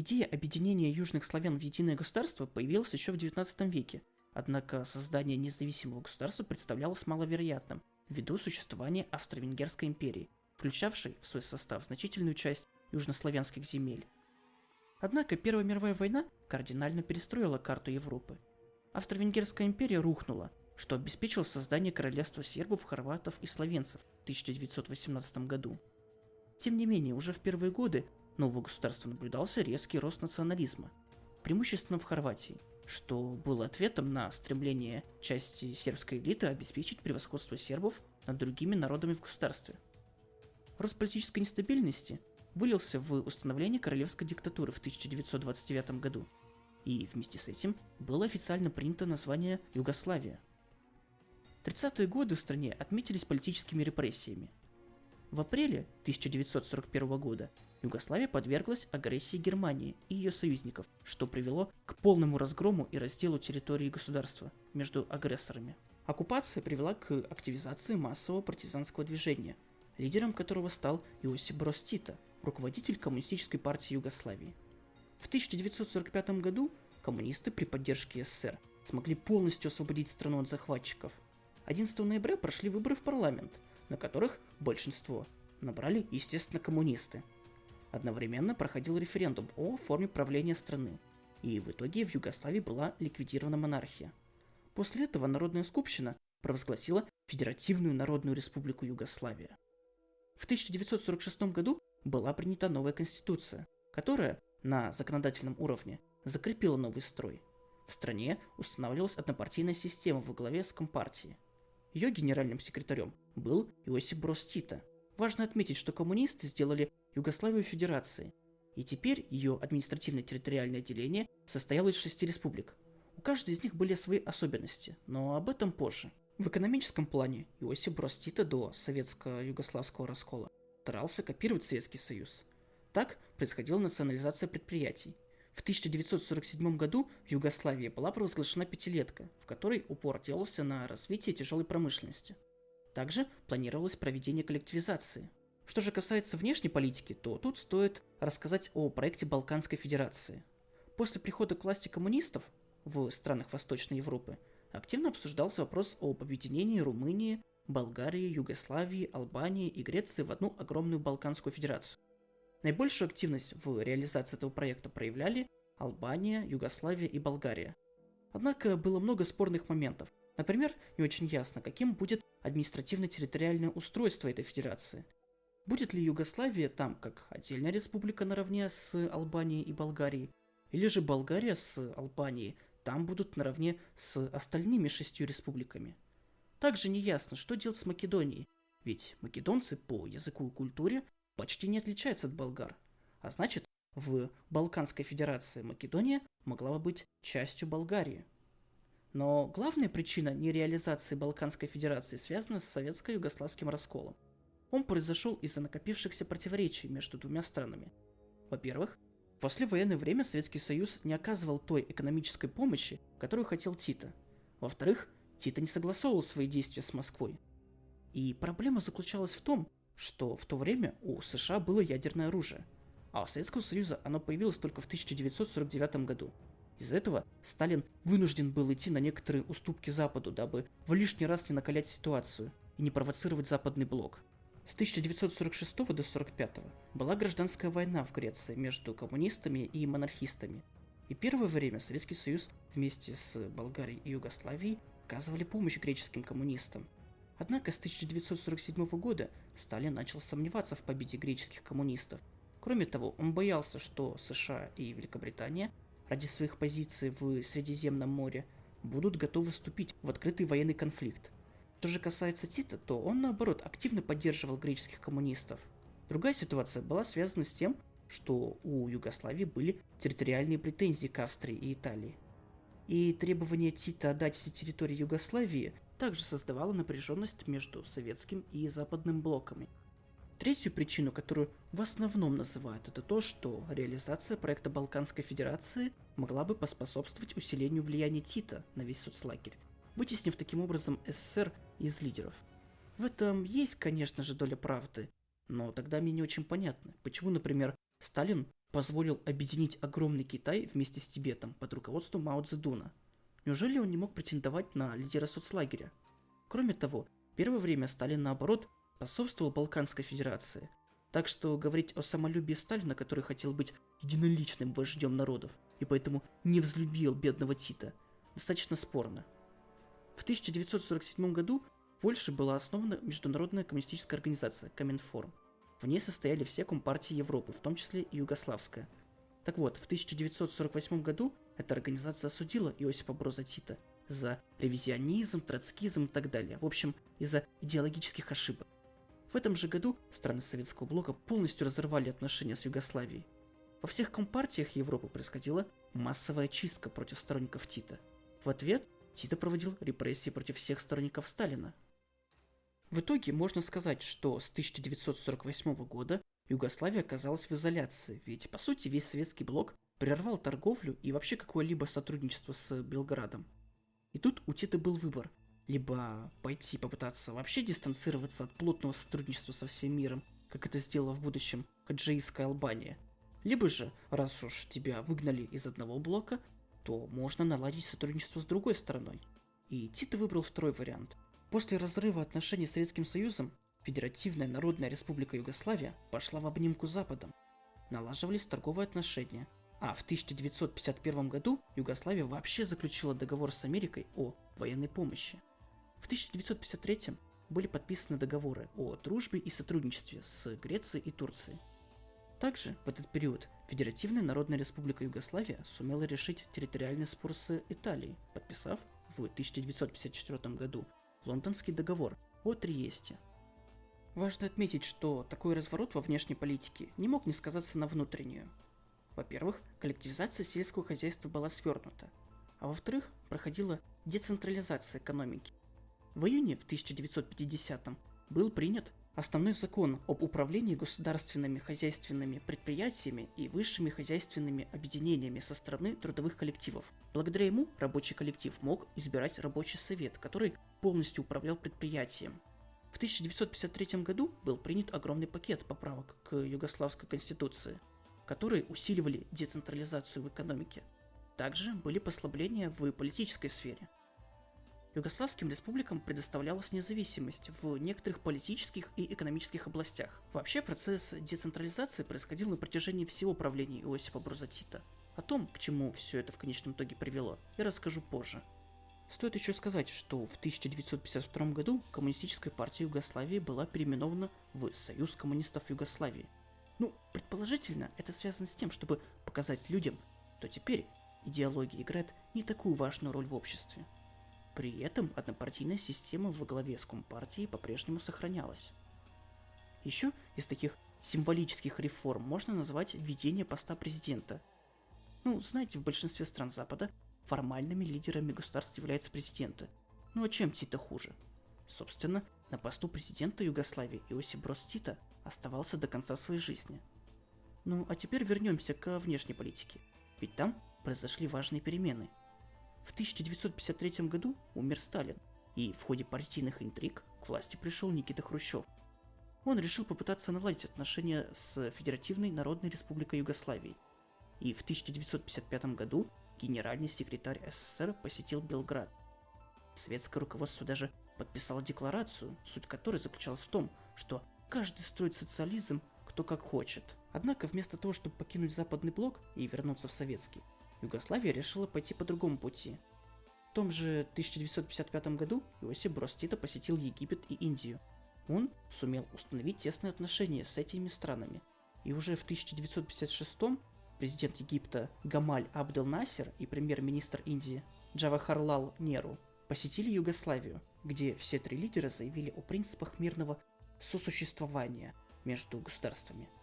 Идея объединения южных славян в единое государство появилась еще в XIX веке, однако создание независимого государства представлялось маловероятным ввиду существования Австро-Венгерской империи, включавшей в свой состав значительную часть южнославянских земель. Однако Первая мировая война кардинально перестроила карту Европы. Австро-Венгерская империя рухнула, что обеспечило создание королевства сербов, хорватов и словенцев в 1918 году. Тем не менее, уже в первые годы нового государства наблюдался резкий рост национализма, преимущественно в Хорватии, что было ответом на стремление части сербской элиты обеспечить превосходство сербов над другими народами в государстве. Рост политической нестабильности вылился в установление королевской диктатуры в 1929 году, и вместе с этим было официально принято название Югославия. 30-е годы в стране отметились политическими репрессиями. В апреле 1941 года Югославия подверглась агрессии Германии и ее союзников, что привело к полному разгрому и разделу территории государства между агрессорами. Оккупация привела к активизации массового партизанского движения, лидером которого стал Иосип Брос Тита, руководитель Коммунистической партии Югославии. В 1945 году коммунисты при поддержке СССР смогли полностью освободить страну от захватчиков. 11 ноября прошли выборы в парламент, на которых большинство набрали, естественно, коммунисты. Одновременно проходил референдум о форме правления страны, и в итоге в Югославии была ликвидирована монархия. После этого Народная Скупщина провозгласила Федеративную Народную Республику Югославия. В 1946 году была принята новая конституция, которая на законодательном уровне закрепила новый строй. В стране устанавливалась однопартийная система во главе с Компартией. Ее генеральным секретарем был Иосип Брос Тита. Важно отметить, что коммунисты сделали Югославию федерацией, и теперь ее административно-территориальное деление состояло из шести республик. У каждой из них были свои особенности, но об этом позже. В экономическом плане Иосип Брос Тита до советско-югославского раскола старался копировать Советский Союз. Так происходила национализация предприятий. В 1947 году в Югославии была провозглашена пятилетка, в которой упор делался на развитие тяжелой промышленности. Также планировалось проведение коллективизации. Что же касается внешней политики, то тут стоит рассказать о проекте Балканской Федерации. После прихода к власти коммунистов в странах Восточной Европы активно обсуждался вопрос об объединении Румынии, Болгарии, Югославии, Албании и Греции в одну огромную Балканскую Федерацию. Наибольшую активность в реализации этого проекта проявляли Албания, Югославия и Болгария. Однако было много спорных моментов. Например, не очень ясно, каким будет административно-территориальное устройство этой федерации. Будет ли Югославия там как отдельная республика наравне с Албанией и Болгарией, или же Болгария с Албанией там будут наравне с остальными шестью республиками – также не ясно, что делать с Македонией, ведь македонцы по языку и культуре почти не отличаются от болгар, а значит, в Балканской Федерации Македония могла бы быть частью Болгарии. Но главная причина нереализации Балканской Федерации связана с советско-югославским расколом. Он произошел из-за накопившихся противоречий между двумя странами. Во-первых, в послевоенное время Советский Союз не оказывал той экономической помощи, которую хотел Тита. Во-вторых, Тита не согласовывал свои действия с Москвой. И проблема заключалась в том, что в то время у США было ядерное оружие, а у Советского Союза оно появилось только в 1949 году. Из-за этого Сталин вынужден был идти на некоторые уступки Западу, дабы в лишний раз не накалять ситуацию и не провоцировать Западный блок. С 1946 до 1945 была гражданская война в Греции между коммунистами и монархистами. И первое время Советский Союз вместе с Болгарией и Югославией оказывали помощь греческим коммунистам. Однако с 1947 года Сталин начал сомневаться в победе греческих коммунистов. Кроме того, он боялся, что США и Великобритания ради своих позиций в Средиземном море будут готовы вступить в открытый военный конфликт. Что же касается Тита, то он наоборот активно поддерживал греческих коммунистов. Другая ситуация была связана с тем, что у Югославии были территориальные претензии к Австрии и Италии и требование Тита отдать все территории Югославии также создавало напряженность между советским и западным блоками. Третью причину, которую в основном называют, это то, что реализация проекта Балканской Федерации могла бы поспособствовать усилению влияния Тита на весь соцлагерь, вытеснив таким образом СССР из лидеров. В этом есть, конечно же, доля правды, но тогда мне не очень понятно, почему, например, Сталин позволил объединить огромный Китай вместе с Тибетом под руководством Мао Цзэдуна. Неужели он не мог претендовать на лидера соцлагеря? Кроме того, первое время Сталин, наоборот, способствовал Балканской Федерации. Так что говорить о самолюбии Сталина, который хотел быть единоличным вождем народов, и поэтому не взлюбил бедного Тита, достаточно спорно. В 1947 году в Польше была основана Международная коммунистическая организация Коминформ. В ней состояли все компартии Европы, в том числе и Югославская. Так вот, в 1948 году эта организация осудила Иосипа Броза Тита за ревизионизм, троцкизм и так далее. В общем, из-за идеологических ошибок. В этом же году страны Советского Блока полностью разорвали отношения с Югославией. Во всех компартиях Европы происходила массовая чистка против сторонников Тита. В ответ Тита проводил репрессии против всех сторонников Сталина. В итоге можно сказать, что с 1948 года Югославия оказалась в изоляции, ведь по сути весь советский блок прервал торговлю и вообще какое-либо сотрудничество с Белградом. И тут у Тита был выбор – либо пойти попытаться вообще дистанцироваться от плотного сотрудничества со всем миром, как это сделала в будущем хаджаистская Албания, либо же, раз уж тебя выгнали из одного блока, то можно наладить сотрудничество с другой стороной. И Тита выбрал второй вариант. После разрыва отношений с Советским Союзом, Федеративная Народная Республика Югославия пошла в обнимку с Западом. Налаживались торговые отношения, а в 1951 году Югославия вообще заключила договор с Америкой о военной помощи. В 1953 были подписаны договоры о дружбе и сотрудничестве с Грецией и Турцией. Также в этот период Федеративная Народная Республика Югославия сумела решить территориальный спор с Италией, подписав в 1954 году Лондонский договор о Триесте. Важно отметить, что такой разворот во внешней политике не мог не сказаться на внутреннюю. Во-первых, коллективизация сельского хозяйства была свернута, а во-вторых, проходила децентрализация экономики, в июне в 1950 был принят основной закон об управлении государственными хозяйственными предприятиями и высшими хозяйственными объединениями со стороны трудовых коллективов. Благодаря ему рабочий коллектив мог избирать рабочий совет, который полностью управлял предприятием. В 1953 году был принят огромный пакет поправок к Югославской конституции, которые усиливали децентрализацию в экономике. Также были послабления в политической сфере – Югославским республикам предоставлялась независимость в некоторых политических и экономических областях. Вообще процесс децентрализации происходил на протяжении всего правления Иосипа Брузатита. О том, к чему все это в конечном итоге привело, я расскажу позже. Стоит еще сказать, что в 1952 году Коммунистическая партия Югославии была переименована в Союз коммунистов Югославии. Ну, предположительно, это связано с тем, чтобы показать людям, что теперь идеология играет не такую важную роль в обществе. При этом однопартийная система во главе с Компартией по-прежнему сохранялась. Еще из таких символических реформ можно назвать введение поста президента. Ну, знаете, в большинстве стран Запада формальными лидерами государств являются президенты. Ну а чем Тита хуже? Собственно, на посту президента Югославии Иосиф Брос Тита оставался до конца своей жизни. Ну а теперь вернемся к внешней политике. Ведь там произошли важные перемены – в 1953 году умер Сталин, и в ходе партийных интриг к власти пришел Никита Хрущев. Он решил попытаться наладить отношения с Федеративной Народной Республикой Югославии. И в 1955 году генеральный секретарь СССР посетил Белград. Светское руководство даже подписало декларацию, суть которой заключалась в том, что каждый строит социализм кто как хочет. Однако вместо того, чтобы покинуть западный блок и вернуться в советский, Югославия решила пойти по другому пути. В том же 1955 году Иосиф Брос Тита посетил Египет и Индию. Он сумел установить тесные отношения с этими странами. И уже в 1956 президент Египта Гамаль Абдел Насер и премьер-министр Индии Джавахарлал Неру посетили Югославию, где все три лидера заявили о принципах мирного сосуществования между государствами –